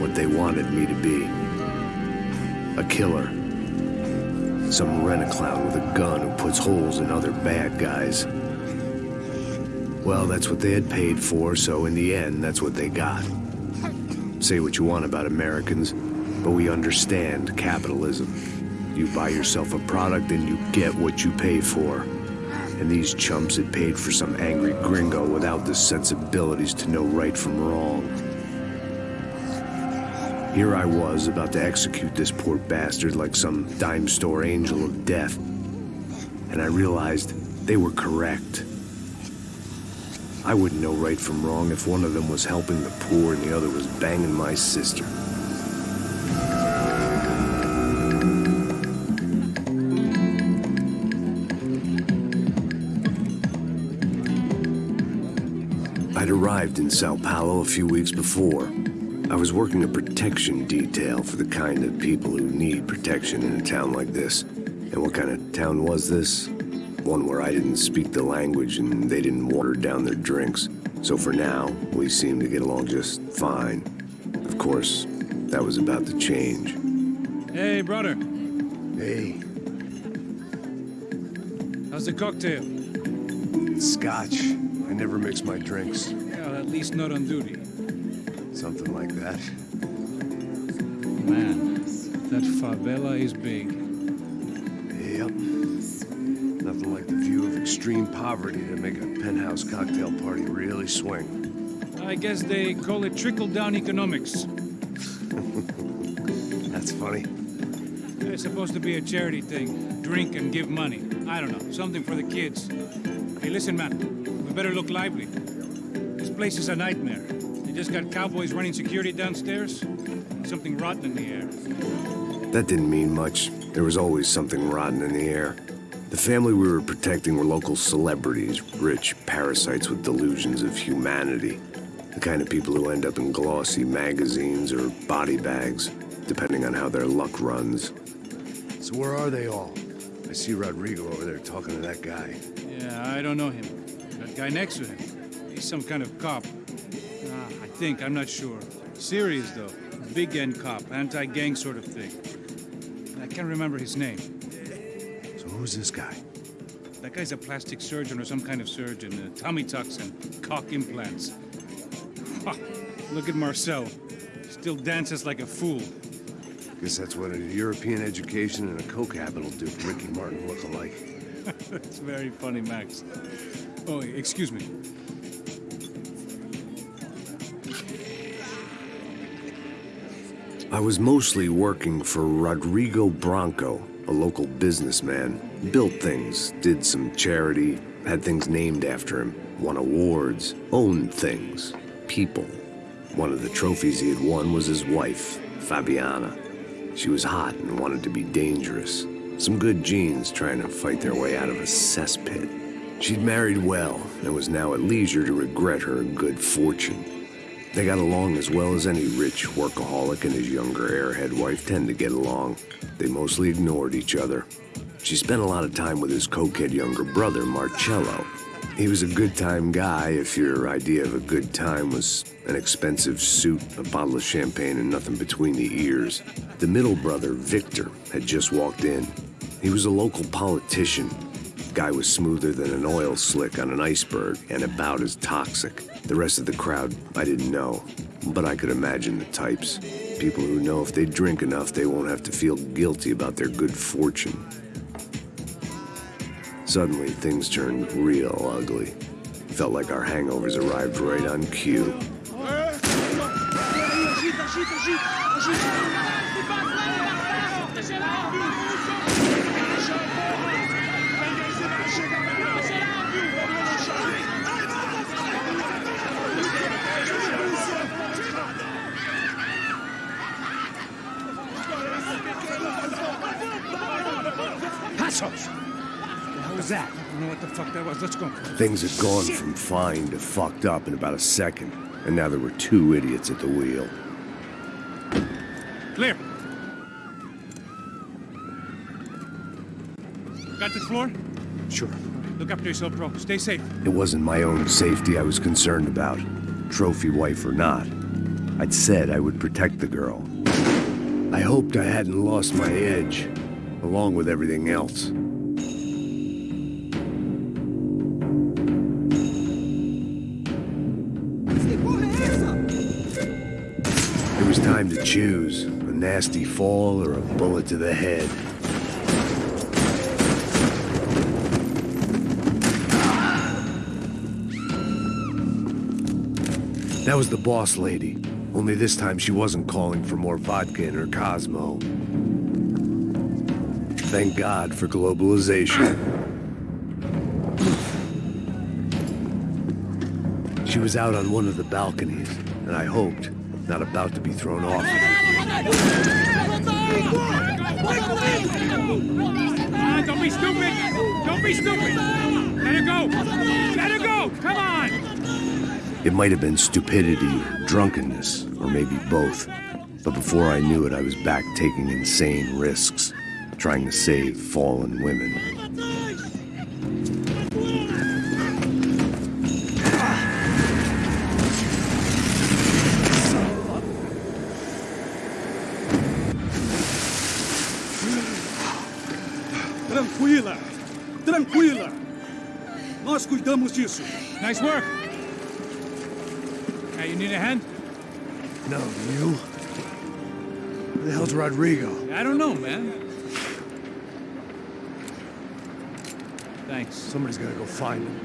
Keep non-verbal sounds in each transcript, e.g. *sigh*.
what they wanted me to be. A killer. Some rent-a-clown with a gun who puts holes in other bad guys. Well, that's what they had paid for, so in the end, that's what they got. Say what you want about Americans, but we understand capitalism. You buy yourself a product and you get what you pay for. And these chumps had paid for some angry gringo without the sensibilities to know right from wrong. Here I was, about to execute this poor bastard like some dime store angel of death. And I realized they were correct. I wouldn't know right from wrong if one of them was helping the poor and the other was banging my sister. I'd arrived in Sao Paulo a few weeks before. I was working a protection detail for the kind of people who need protection in a town like this. And what kind of town was this? One where I didn't speak the language and they didn't water down their drinks. So for now, we seemed to get along just fine. Of course, that was about to change. Hey, brother. Hey, How's the cocktail? scotch. I never mix my drinks. Well, at least not on duty. Something like that. Man, that favela is big. Yep. Nothing like the view of extreme poverty to make a penthouse cocktail party really swing. I guess they call it trickle-down economics. *laughs* That's funny. It's supposed to be a charity thing. Drink and give money. I don't know, something for the kids. Hey, listen, man. We better look lively. This place is a nightmare. They just got cowboys running security downstairs. Something rotten in the air. That didn't mean much. There was always something rotten in the air. The family we were protecting were local celebrities, rich parasites with delusions of humanity. The kind of people who end up in glossy magazines or body bags, depending on how their luck runs. So where are they all? I see Rodrigo over there talking to that guy. Yeah, I don't know him. That guy next to him. He's some kind of cop. Think, I'm not sure. Serious, though. Big end cop, anti-gang sort of thing. I can't remember his name. So who's this guy? That guy's a plastic surgeon or some kind of surgeon. Uh, tummy tucks and cock implants. Ha, Look at Marcel. Still dances like a fool. Guess that's what a European education and a coke habit will do to Ricky Martin look alike. *laughs* That's very funny, Max. Oh, excuse me. I was mostly working for Rodrigo Branco, a local businessman. Built things, did some charity, had things named after him, won awards, owned things, people. One of the trophies he had won was his wife, Fabiana. She was hot and wanted to be dangerous. Some good genes trying to fight their way out of a cesspit. She'd married well and was now at leisure to regret her good fortune. They got along as well as any rich workaholic and his younger airhead wife tend to get along. They mostly ignored each other. She spent a lot of time with his cokehead younger brother, Marcelo. He was a good time guy if your idea of a good time was an expensive suit, a bottle of champagne, and nothing between the ears. The middle brother, Victor, had just walked in. He was a local politician. Guy was smoother than an oil slick on an iceberg and about as toxic. The rest of the crowd, I didn't know, but I could imagine the types. People who know if they drink enough, they won't have to feel guilty about their good fortune. Suddenly, things turned real ugly. Felt like our hangovers arrived right on cue. Passos! What was that? I don't know what the fuck that was. Let's go. Things had gone from fine to fucked up in about a second, and now there were two idiots at the wheel. Clear. Got this floor? Sure. Look after yourself, bro. Stay safe. It wasn't my own safety I was concerned about, trophy wife or not. I'd said I would protect the girl. I hoped I hadn't lost my edge, along with everything else. It was time to choose, a nasty fall or a bullet to the head. That was the boss lady. Only this time she wasn't calling for more vodka in her Cosmo. Thank God for globalization. She was out on one of the balconies, and I hoped not about to be thrown off. Don't be stupid! Don't be stupid! Let her go! Let her go! Come on! It might have been stupidity, drunkenness, or maybe both. But before I knew it, I was back taking insane risks, trying to save fallen women. Tranquila! Tranquila! Nós cuidamos disso. Nice work! Hey, you need a hand? No, you? Where the hell's Rodrigo? I don't know, man. Thanks. Somebody's gotta go find him.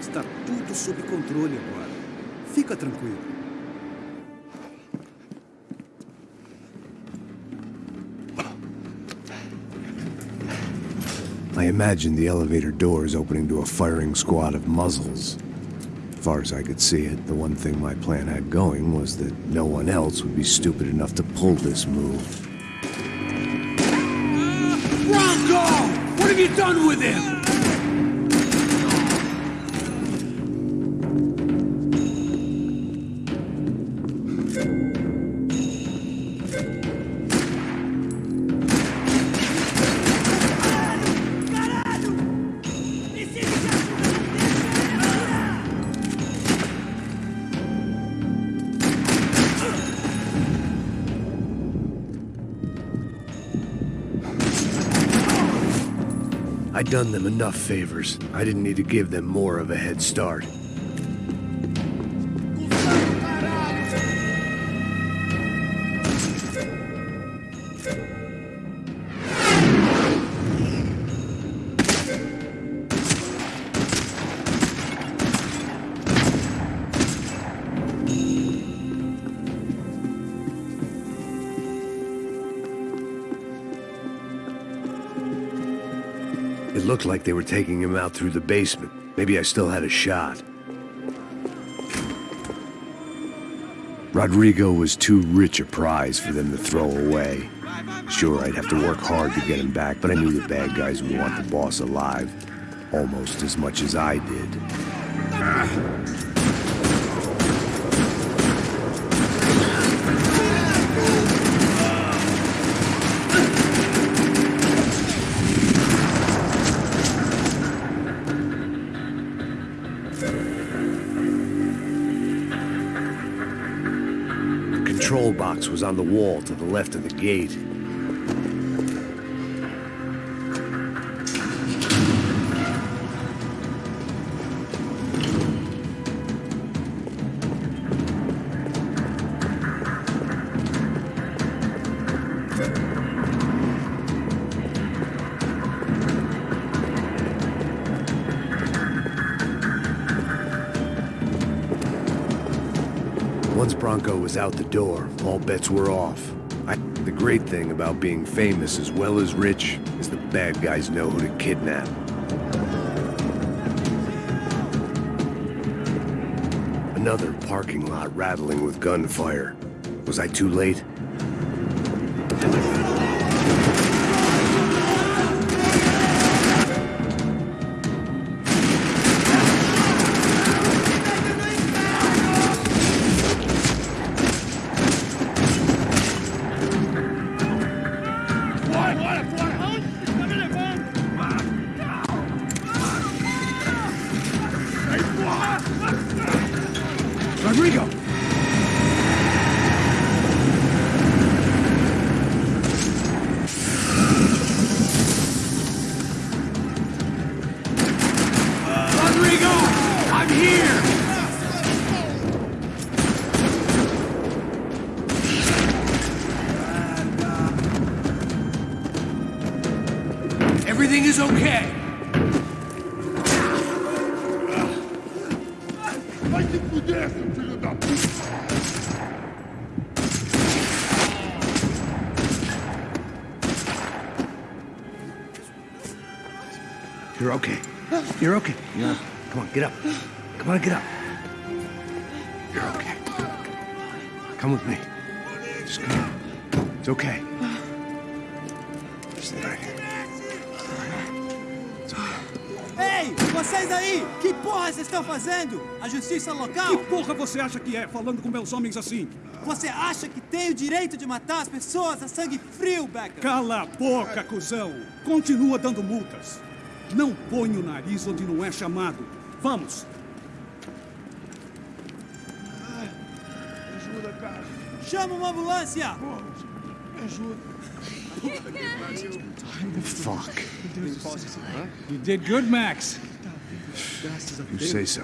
Está tudo sob controle agora. Fica tranquilo. I imagined the elevator doors opening to a firing squad of muzzles. As far as I could see it, the one thing my plan had going was that no one else would be stupid enough to pull this move. Branco! What have you done with him? I'd done them enough favors. I didn't need to give them more of a head start. Looked like they were taking him out through the basement. Maybe I still had a shot. Rodrigo was too rich a prize for them to throw away. Sure, I'd have to work hard to get him back, but I knew the bad guys would want the boss alive almost as much as I did. The box was on the wall to the left of the gate. Once Branco was out the door, all bets were off. I, the great thing about being famous as well as rich is the bad guys know who to kidnap. Another parking lot rattling with gunfire. Was I too late? You're okay. You're okay. Yeah. Come on, get up. Come on, get up. You're okay. Come with me. Just come. It's okay. Stay right here. It's okay. Ei, vocês aí! Que porra vocês estão fazendo? A justiça local? Que porra você acha que é, falando com meus homens assim? Você acha que tem o direito de matar as pessoas a sangue frio, Becker? Cala a boca, cuzão! Continua dando multas. Não põe o nariz onde não é chamado. Vamos! Ajuda, cara. Chama uma ambulância! Me ajuda. Fuck. You did good, Max. You say so.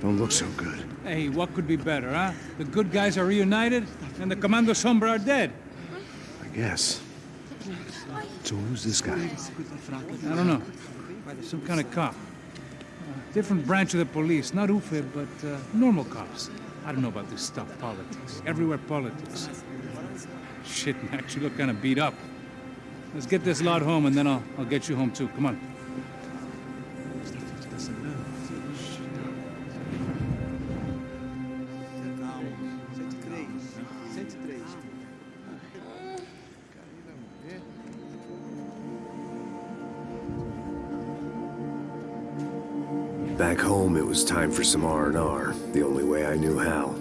Don't look so good. Hey, what could be better, huh? The good guys are reunited, and the Comando Sombra are dead. I guess. So who's this guy? I don't know. Some kind of cop. Uh, different branch of the police. Not UFE, but uh, normal cops. I don't know about this stuff, politics. Everywhere politics. Shit, Max, you look kind of beat up. Let's get this lot home, and then I'll, I'll get you home too. Come on. Was time for some R&R, the only way I knew how.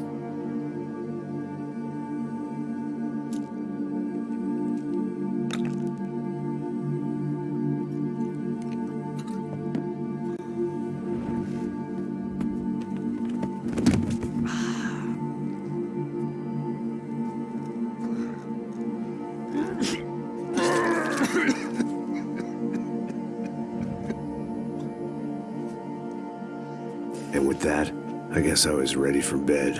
Guess I was ready for bed.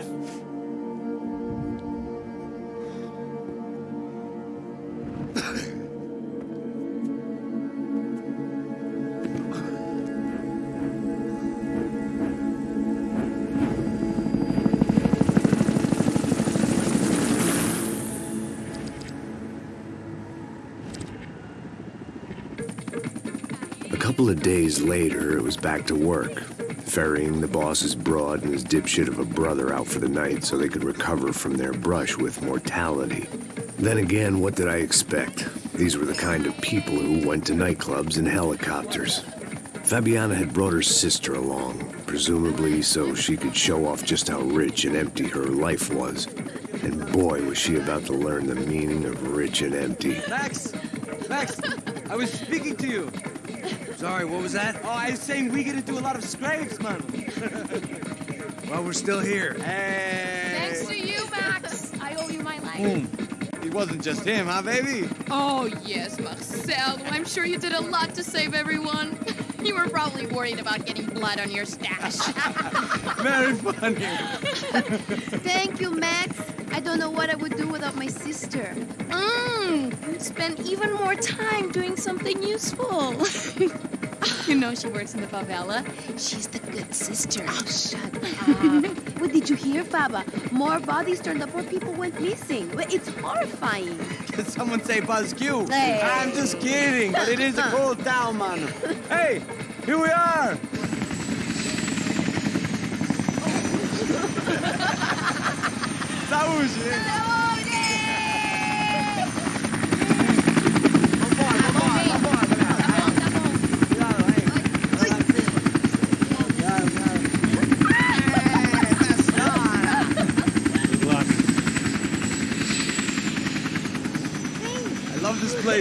A couple of days later, it was back to work, ferrying the boss's broad and his dipshit of a brother out for the night so they could recover from their brush with mortality. Then again, what did I expect? These were the kind of people who went to nightclubs in helicopters. Fabiana had brought her sister along, presumably so she could show off just how rich and empty her life was. And boy, was she about to learn the meaning of rich and empty. Max! Max! I was speaking to you. Sorry, what was that? Oh, I was saying we get into a lot of scrapes, man. *laughs* Well, we're still here. Hey! Thanks to you, Max. I owe you my life. It wasn't just him, huh, baby? Oh, yes, Marcel. I'm sure you did a lot to save everyone. *laughs* You were probably worried about getting blood on your stash. *laughs* Very funny. Thank you, Max. I don't know what I would do without my sister. Mmm, spend even more time doing something useful. *laughs* you know she works in the favela. She's the good sister. Oh, shut up. what did you hear, Baba? More bodies turned up where people went missing. Well, It's horrifying. Did someone say Buzz Q? Hey. I'm just kidding, but it is a cool town, man. *laughs* Hey, here we are. *laughs* Saúde! Good luck. I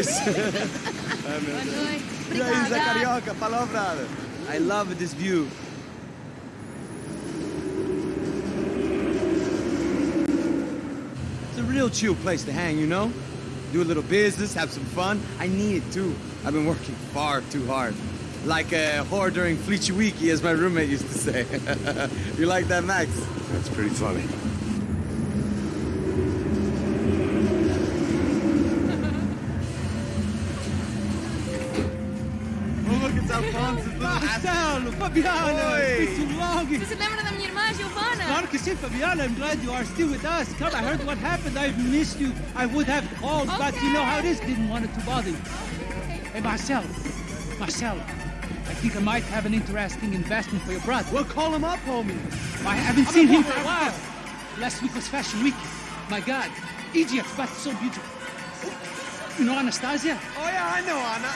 love *laughs* this place. E aí, Zé Carioca, palavra. I love this view. It's a real chill place to hang, you know? Do a little business, have some fun. I need it too. I've been working far too hard. Like a whore during Fleechy Weeky, as my roommate used to say. *laughs* you like that, Max? That's pretty funny. Marcelo, Fabiana, it's been too long. Você lembra da minha irmã, Giovanna? Claro que sim, Fabiana. I'm glad you are still with us. Come, I heard what happened. I've missed you. I would have called, but you know how it is. Didn't want it to bother you. Hey, Marcelo. Marcelo. I think I might have an interesting investment for your brother. Well, call him up, homie. I haven't seen him for a while. Last week was Fashion Week. My God, Egypt, but so beautiful. You know Anastasia? Oh, yeah, I know, Anna.